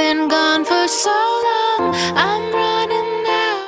been gone for so long. I'm